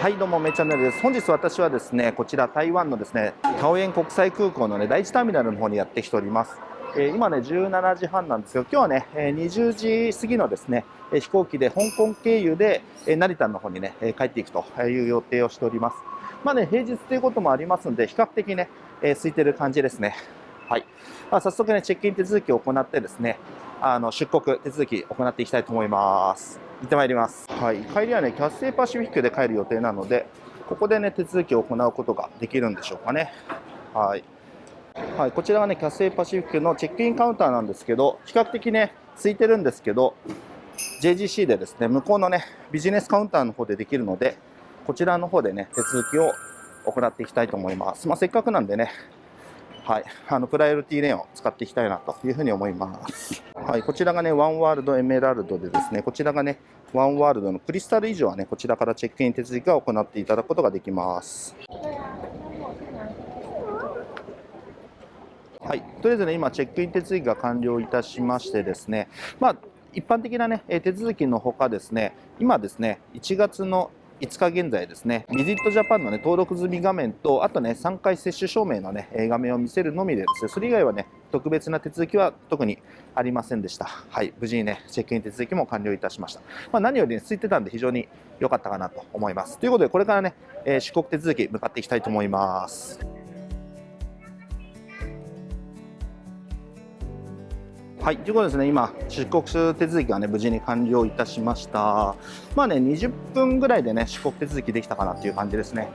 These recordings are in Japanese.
はいどうもめチャンネルです。本日私はですねこちら台湾のですねタオエン国際空港のね第一ターミナルの方にやってきております。えー、今ね17時半なんですけど今日はね、20時過ぎのですね、飛行機で香港経由で、成田の方にね、帰っていくという予定をしております。まあね平日ということもありますので比較的ね、え空いてる感じですね。はい、まあ、早速ねチェックイン手続きを行ってですねあの出国手続き行っていきたいと思います。行ってまいります。はい、帰りはね、キャッセイパシフィックで帰る予定なので、ここでね、手続きを行うことができるんでしょうかね。はい。はい、こちらがね、キャッセイパシフィックのチェックインカウンターなんですけど、比較的ね、空いてるんですけど、JGC でですね、向こうのね、ビジネスカウンターの方でできるので、こちらの方でね、手続きを行っていきたいと思います。まあ、せっかくなんでね、はい、あのプライオリティレーンを使っていきたいなというふうに思います。はい、こちらがね、ワンワールドエメラルドでですね、こちらがね、ワンワールドのクリスタル以上はね、こちらからチェックイン手続きを行っていただくことができます。はい、とりあえずね、今、チェックイン手続きが完了いたしましてですね、まあ、一般的なね、手続きのほかですね、今ですね、1月の5日現在ですね、ビジットジャパンのね、登録済み画面と、あとね、3回接種証明のね、画面を見せるのみでですね、それ以外はね、特別な手続きは特にありませんでした。はい、無事にね、チェックイン手続きも完了いたしました。まあ、何より、ね、空いてたんで非常に良かったかなと思います。ということで、これからね、えー、出国手続き向かっていきたいと思います。はい、ということですね、今、出国手続きがね、無事に完了いたしました。まあね、20分ぐらいでね、出国手続きできたかなっていう感じですね。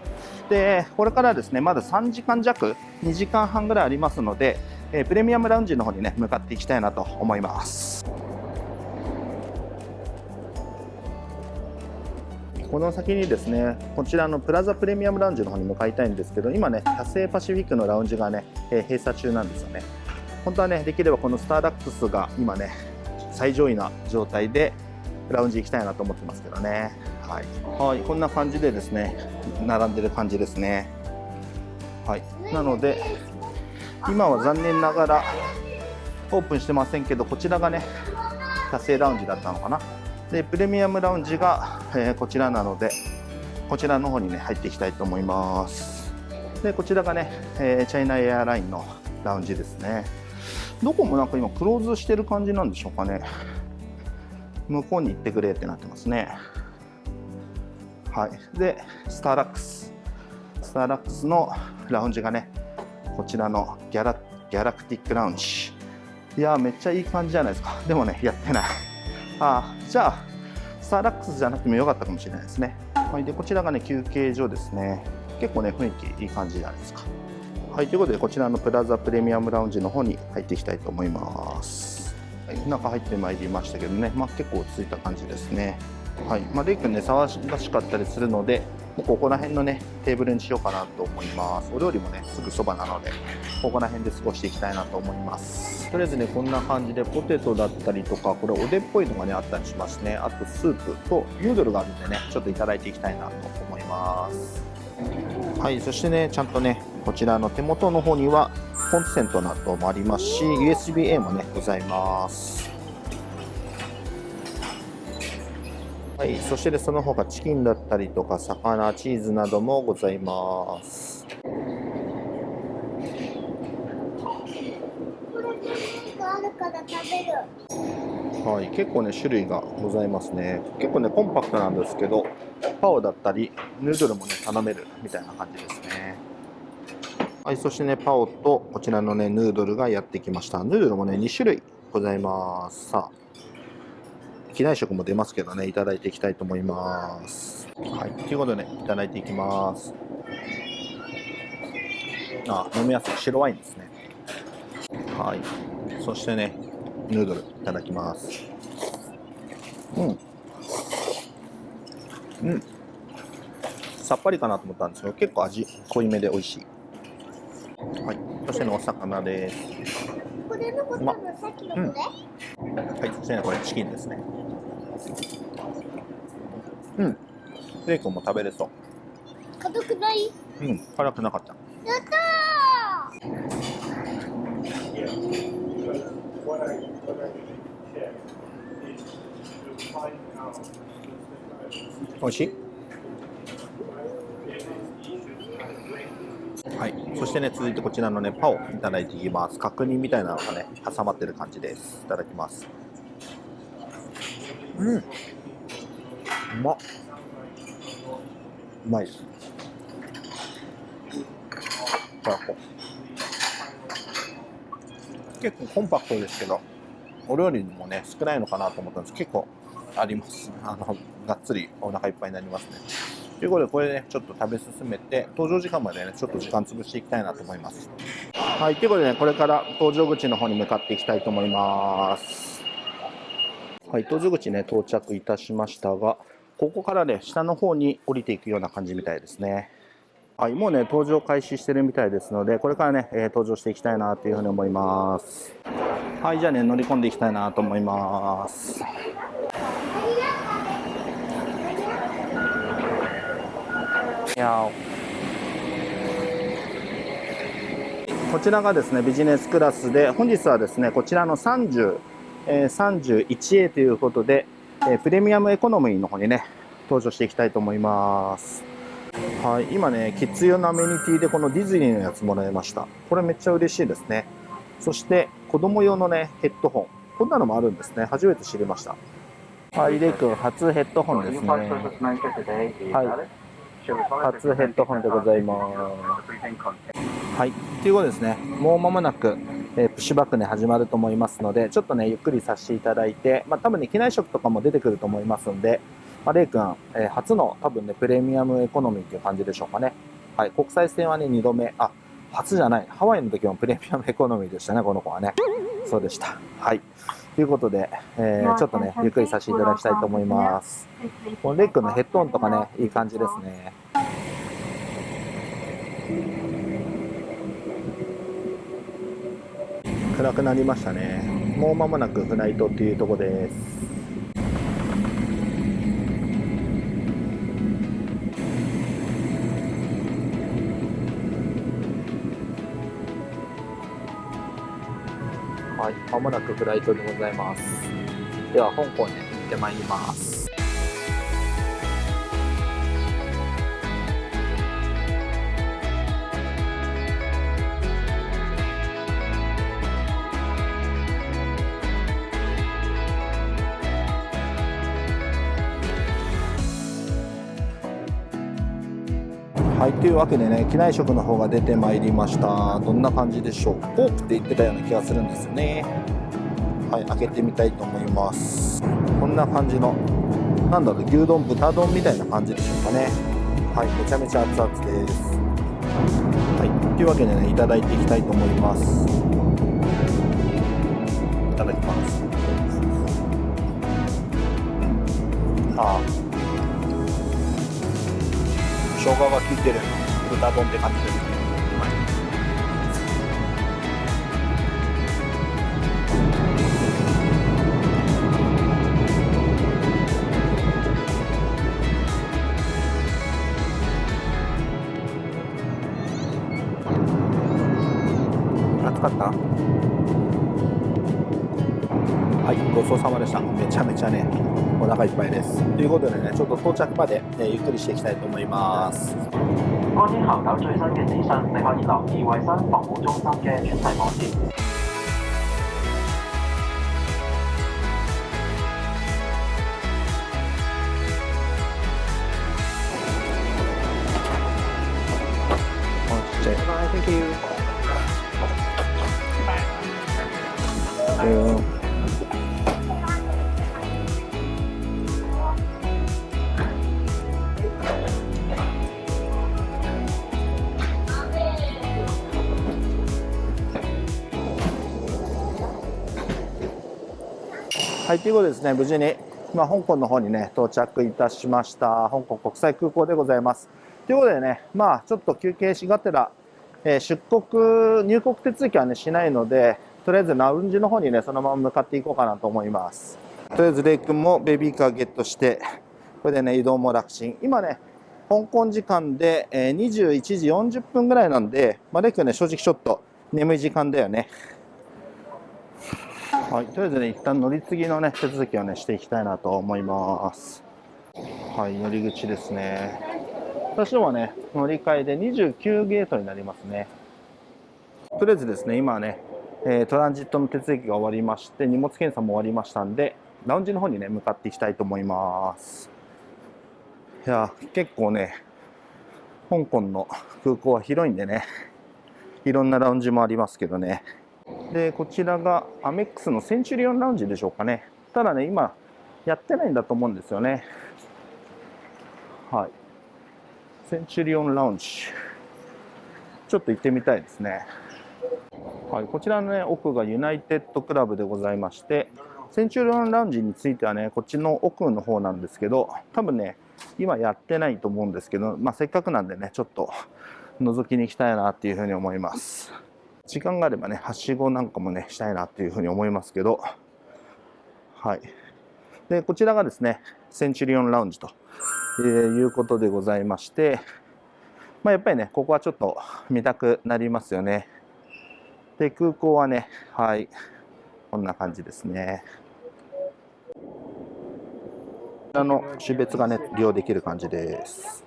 で、これからですね、まだ3時間弱、2時間半ぐらいありますので、えー、プレミアムラウンジの方にね、向かっていきたいなと思います。この先にですね、こちらのプラザプレミアムラウンジの方に向かいたいんですけど、今ね、キャセイパシフィックのラウンジがね、えー、閉鎖中なんですよね。本当はねできればこのスターラックスが今ね最上位な状態でラウンジ行きたいなと思ってますけどね。はい、はい、こんな感じでですね並んでる感じですね。はい。なので今は残念ながらオープンしてませんけどこちらがねキャセイラウンジだったのかな。でプレミアムラウンジが、えー、こちらなのでこちらの方にね入っていきたいと思います。でこちらがね、えー、チャイナエアラインのラウンジですね。どこもなんか今クローズしてる感じなんでしょうかね。向こうに行ってくれってなってますね。はい。でスターラックス。スターラックスのラウンジがねこちらのギャラギャラクティックラウンジ。いやめっちゃいい感じじゃないですか。でもねやってない。あじゃあスターラックスじゃなくてもよかったかもしれないですね。はい。でこちらがね休憩所ですね。結構ね雰囲気いい感じじゃないですか。はい、ということでこちらのプラザプレミアムラウンジの方に入っていきたいと思います。はい、中入ってまいりましたけどね、まあ、結構落ち着いた感じですね。はい、まあ、レイ君ね、騒がしかったりするので、ここら辺のね、テーブルにしようかなと思います。お料理もね、すぐそばなので、ここら辺で過ごしていきたいなと思います。とりあえずね、こんな感じでポテトだったりとか、これおでっぽいのがね、あったりしますね。あとスープとヌードルがあるんでね、ちょっといただいていきたいなと思います。はい、そしてね、ちゃんとね、こちらの手元の方にはコンセントなどもありますし USB-A もねございます。はいそしてその他チキンだったりとか魚チーズなどもございます。はい、結構ね種類がございますね。結構ねコンパクトなんですけどパオだったりヌードルもね頼めるみたいな感じですねはい、そしてね、パオとこちらのね、ヌードルがやってきました。ヌードルもね、2種類ございます。さあ、機内食も出ますけどね、いただいていきたいと思います。はい、ということでね、いただいていきます。あ、飲みやすい白ワインですね。はい、そしてね、ヌードルいただきます。うん。うん。さっぱりかなと思ったんですけど、結構味濃いめで美味しい。はい、そしてのお魚です。これのことのさっきのこれ、うん、はい、そしてね、これチキンですね。うん。ベーコンも食べれそう。辛くない？うん、辛くなかった。やった美味しい？はい、そしてね、続いてこちらのね、パオいただいていきます。角煮みたいなのがね、挟まってる感じです。いただきます。うん。うまっ。うまいです。結構コンパクトですけど、お料理もね、少ないのかなと思ったんです結構あります。あの、がっつりお腹いっぱいになりますね。ということで、これね、ちょっと食べ進めて、登場時間までね、ちょっと時間潰していきたいなと思います。はい、ということでね、これから搭乗口の方に向かっていきたいと思います。はい、搭乗口ね、到着いたしましたが、ここからね、下の方に降りていくような感じみたいですね。はい、もうね、搭乗開始してるみたいですので、これからね、えー搭乗していきたいなというふうに思います。はい、じゃあね、乗り込んでいきたいなと思います。こちらがですねビジネスクラスで本日はですねこちらの30、えー 31A ということで、えープレミアムエコノミーの方にね登場していきたいと思います。はい今ねキッズ用のアメニティでこのディズニーのやつもらいました。これめっちゃ嬉しいですね。そして子供用のねヘッドホン。こんなのもあるんですね。初めて知りました。はいレイ君初ヘッドホンですね。はい初ヘッドホンでございます。はい、ということですね、もう間もなく、えープッシュバックね始まると思いますので、ちょっとね、ゆっくりさせていただいて、まあ、多分ね、機内食とかも出てくると思いますんで、まあ、レイ君、えー初の多分ね、プレミアムエコノミーっていう感じでしょうかね。はい、国際線はね、2度目、あ、初じゃない、ハワイの時もプレミアムエコノミーでしたね、この子はね。そうでした。はい。ということで、えーちょっとね、ゆっくりさせていただきたいと思います。このレイ君のヘッドホンとかね、いい感じですね。暗くなりましたねもう間もなくフライトっていうとこですはい。まもなくフライトでございます。では香港に行ってまいります。というわけでね、機内食の方が出てまいりました。どんな感じでしょう？ポークって言ってたような気がするんですよね。はい、開けてみたいと思います。こんな感じの、なんだろう、牛丼、豚丼みたいな感じでしょうかね。はい、めちゃめちゃ熱々です。はい、というわけでね、いただいていきたいと思います。いただきます。ああ。生姜が効いてる豚丼って感じですね、暑かった？腹いっぱいです。ということでね、ちょっと到着まで、えーゆっくりしていきたいと思います。關於候狗最新嘅資訊，你可以留意衞生防護中心嘅專題網頁。哦ちっちゃい。Thank you. うんはい、ということでですね、無事に、ま、香港の方にね、到着いたしました。香港国際空港でございます。ということでね、まあ、ちょっと休憩しがてら、えー出国、入国手続きはね、しないので、とりあえずラウンジの方にね、そのまま向かっていこうかなと思います。とりあえず、レイ君もベビーカーゲットして、これでね、移動も楽ちん。今ね、香港時間で、え21時40分ぐらいなんで、まあ、レイ君ね、正直ちょっと眠い時間だよね。はい、とりあえずね、一旦乗り継ぎのね、手続きをね、していきたいなと思います。はい、乗り口ですね。私どもはね、乗り換えで29ゲートになりますね。とりあえずですね、今はね、えートランジットの手続きが終わりまして、荷物検査も終わりましたんで、ラウンジの方にね、向かっていきたいと思います。いや、結構ね、香港の空港は広いんでね、いろんなラウンジもありますけどね。で、こちらがアメックスのセンチュリオンラウンジでしょうかね。ただね、今、やってないんだと思うんですよね。はい。センチュリオンラウンジ。ちょっと行ってみたいですね。はい、こちらのね、奥がユナイテッドクラブでございまして、センチュリオンラウンジについてはね、こっちの奥の方なんですけど、多分ね、今やってないと思うんですけど、まあ、せっかくなんでね、ちょっと覗きに行きたいなっていうふうに思います。時間があればね、はしごなんかもね、したいなっていうふうに思いますけど、はい。で、こちらがですね、センチュリオンラウンジと、えいうことでございまして、まあ、やっぱりね、ここはちょっと見たくなりますよね。で、空港はね、はい、こんな感じですね。こちらの種別がね、利用できる感じです。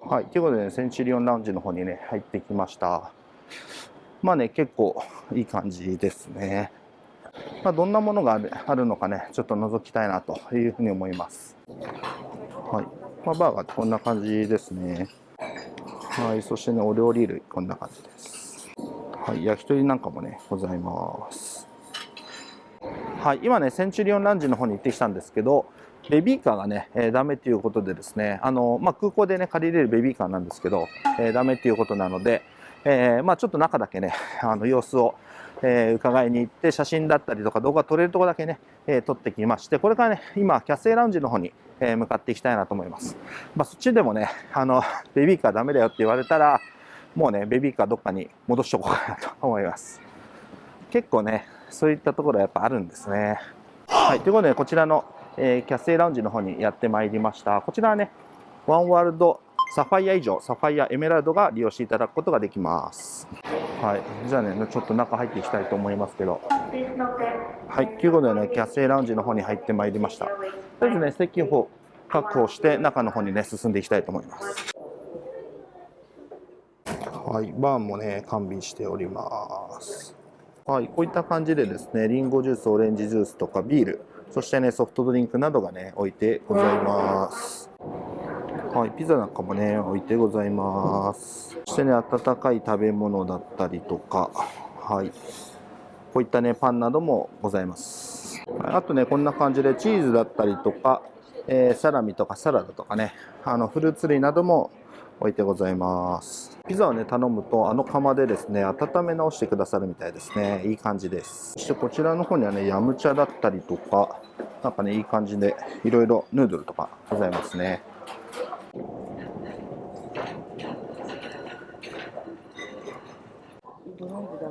はい、ということで、ね、センチュリオンラウンジの方にね、入ってきました。まあね、結構いい感じですね。まあ、どんなものがあるのかね、ちょっと覗きたいなというふうに思います。はい。まあ、バーガーってこんな感じですね。はい。そしてね、お料理類、こんな感じです。はい。焼き鳥なんかもね、ございます。はい。今ね、センチュリオンランジの方に行ってきたんですけど、ベビーカーがね、えーダメということでですね、あの、まあ、空港でね、借りれるベビーカーなんですけど、えーダメということなので、えーまあ、ちょっと中だけね、あの、様子を、えー伺いに行って、写真だったりとか動画撮れるところだけね、えー撮ってきまして、これからね、今、キャッセイラウンジの方に、えー向かっていきたいなと思います。まあ、そっちでもね、あの、ベビーカーダメだよって言われたら、もうね、ベビーカーどっかに戻しとこうかなと思います。結構ね、そういったところはやっぱあるんですね。はい、ということで、こちらの、えーキャッセイラウンジの方にやってまいりました。こちらはね、ワンワールドサファイア以上、サファイア、エメラルドが利用していただくことができます。はい、じゃあね、ちょっと中入っていきたいと思いますけど。はい、ということでね、キャッセイラウンジの方に入ってまいりました。とりあえずね、席を確保して、中の方にね、進んでいきたいと思います。はい、バーンもね、完備しております。はい、こういった感じでですね、リンゴジュース、オレンジジュースとかビール、そしてね、ソフトドリンクなどがね、置いてございます。はい、ピザなんかもね、置いてございます。そしてね、温かい食べ物だったりとか、はい、こういったね、パンなどもございます。はいあとね、こんな感じでチーズだったりとか、えーサラミとかサラダとかね、あのフルーツ類なども置いてございます。ピザをね、頼むと、あの窯でですね、温め直してくださるみたいですね。いい感じです。そしてこちらの方にはね、ヤムチャだったりとか、なんかね、いい感じで、いろいろヌードルとかございますね。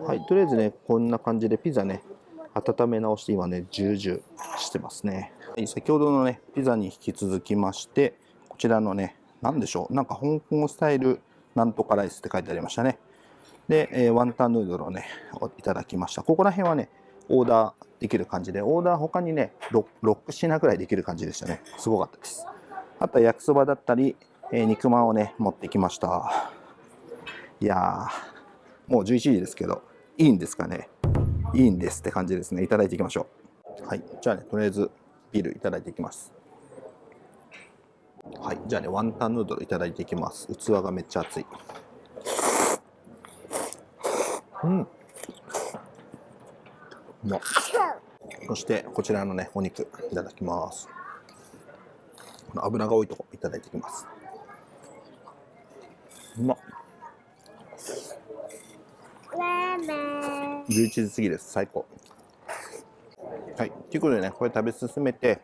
はい、とりあえずね、こんな感じでピザね、温め直して今ね、ジュージューしてますね。先ほどのね、ピザに引き続きまして、こちらのね、なんでしょう、なんか香港スタイルなんとかライスって書いてありましたね。で、えーワンタンヌードルをね、いただきました。ここら辺はね、オーダーできる感じで、オーダー他にね、6, 6品くらいできる感じでしたね。すごかったです。あとは焼きそばだったり、えー肉まんをね、持ってきました。いやー、もう11時ですけど、いいんですかね？いいんですって感じですね。いただいていきましょう。はい。じゃあね、とりあえずビールいただいていきます。はい。じゃあね、ワンタンヌードルいただいていきます。器がめっちゃ熱い。うん。うそして、こちらのね、お肉いただきます。この油が多いとこいただいていきます。うまっ。ラーメン。11時過ぎです。最高。はい。ということでね、これ食べ進めて、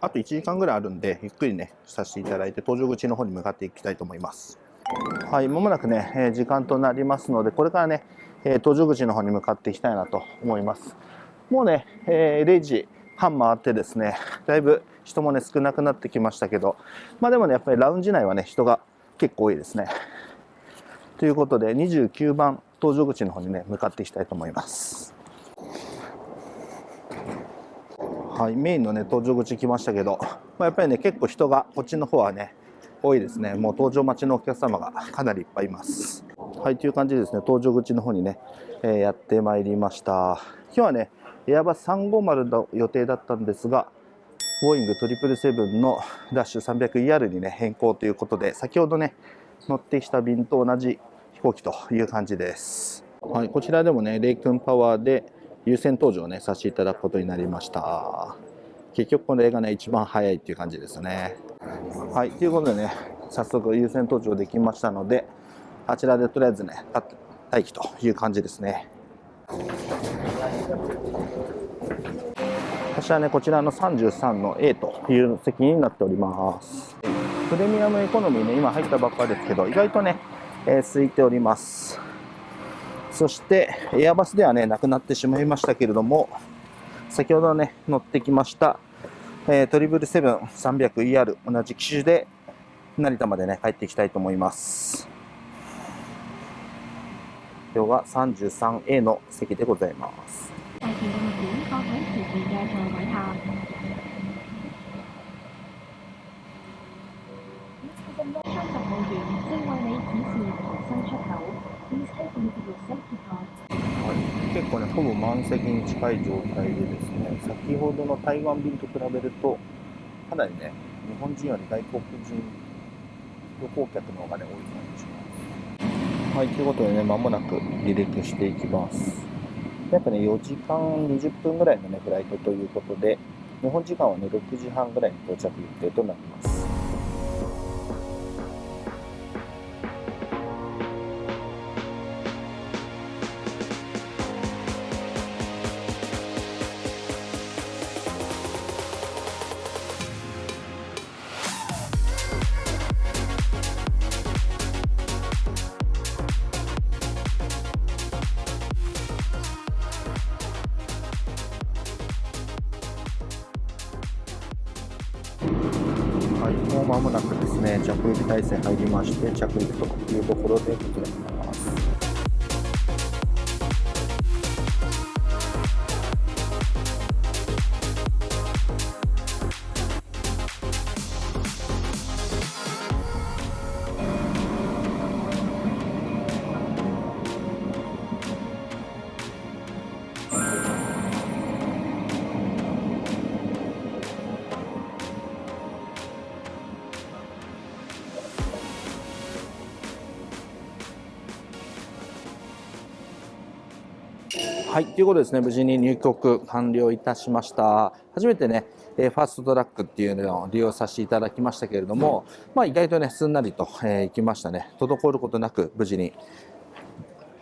あと1時間ぐらいあるんで、ゆっくりね、させていただいて、搭乗口の方に向かっていきたいと思います。はい、まもなくね、えー時間となりますので、これからね、えー搭乗口の方に向かっていきたいなと思います。もうね、えー0時半回ってですね、だいぶ人もね、少なくなってきましたけど、まあでもね、やっぱりラウンジ内はね、人が結構多いですね。ということで、29番搭乗口の方にね、向かっていきたいと思います。はい、メインのね、搭乗口来ましたけど、まあ、やっぱりね、結構人がこっちの方はね、多いですね。もう搭乗待ちのお客様がかなりいっぱいいます。はい、という感じでですね、搭乗口の方にね、えーやってまいりました。今日はね、エアバス350の予定だったんですが、ボーイング777のダッシュ 300ER にね、変更ということで、先ほどね、乗ってきた便と同じ飛行機という感じです。はい、こちらでもね、レイ君パワーで優先搭乗をね、させていただくことになりました。結局これがね、一番早いっていう感じですね。はい、ということでね、早速優先搭乗できましたので、あちらでとりあえずね、待機という感じですね。私はね、こちらの33の A という席になっております。プレミアムエコノミーね、今入ったばっかりですけど、意外とね、えー空いております。そして、エアバスではね、なくなってしまいましたけれども、先ほどね、乗ってきました、えー、トリブルセブン 300ER 同じ機種で成田までね、帰っていきたいと思います。今日は 33A の席でございます。大前嘅物件放喺前面嘅座位下。相服務員正為你指示逃生出口。Please take a look at your safety card. 結構ね、ほぼ満席に近い状態でですね、先ほどの台湾便と比べると、かなりね、日本人より外国人旅行客の方がね、多い感じします。はい、ということでね、間もなく離陸していきます。約ね、4時間20分ぐらいのね、フライトということで、日本時間はね、6時半ぐらいに到着予定となります。着陸態勢入りまして、着陸というところでございます。はい、ということですね、無事に入国完了いたしました。初めてね、えファーストトラックっていうのを利用させていただきましたけれども、まあ意外とね、すんなりと、えー行きましたね。滞ることなく無事に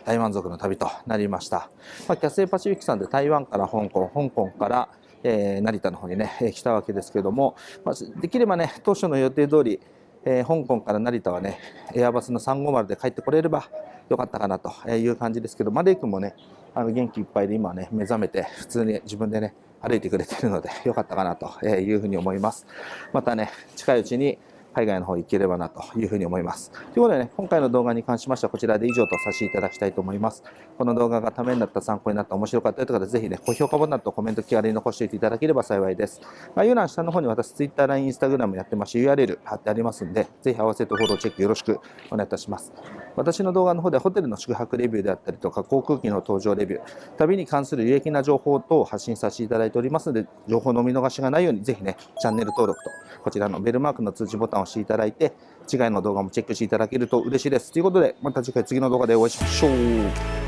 大満足の旅となりました。まあ、キャセイパシフィックさんで台湾から香港、香港から、えー成田の方にね、え来たわけですけども、まあ、できればね、当初の予定通り、えー香港から成田はね、エアバスの350で帰ってこれればよかったかなという感じですけど、まあ、レイ君もね、あの元気いっぱいで今ね、目覚めて普通に自分でね、歩いてくれてるので よかったかなというふうに思います。またね、近いうちに海外の方行ければなというふうに思います。ということでね、今回の動画に関しましてはこちらで以上とさせていただきたいと思います。この動画がためになった、参考になった、面白かったよという方はぜひね、高評価ボタンとコメント気軽に残しておいていただければ幸いです。概要欄下の方に私 Twitter、LINE、Instagram やってますし URL 貼ってありますんで、ぜひ合わせてフォローチェックよろしくお願いいたします。私の動画の方ではホテルの宿泊レビューであったりとか、航空機の搭乗レビュー、旅に関する有益な情報等を発信させていただいておりますので、情報のお見逃しがないように、ぜひね、チャンネル登録と、こちらのベルマークの通知ボタンを押していただいて、次回の動画もチェックしていただけると嬉しいです。ということで、また次回次の動画でお会いしましょう。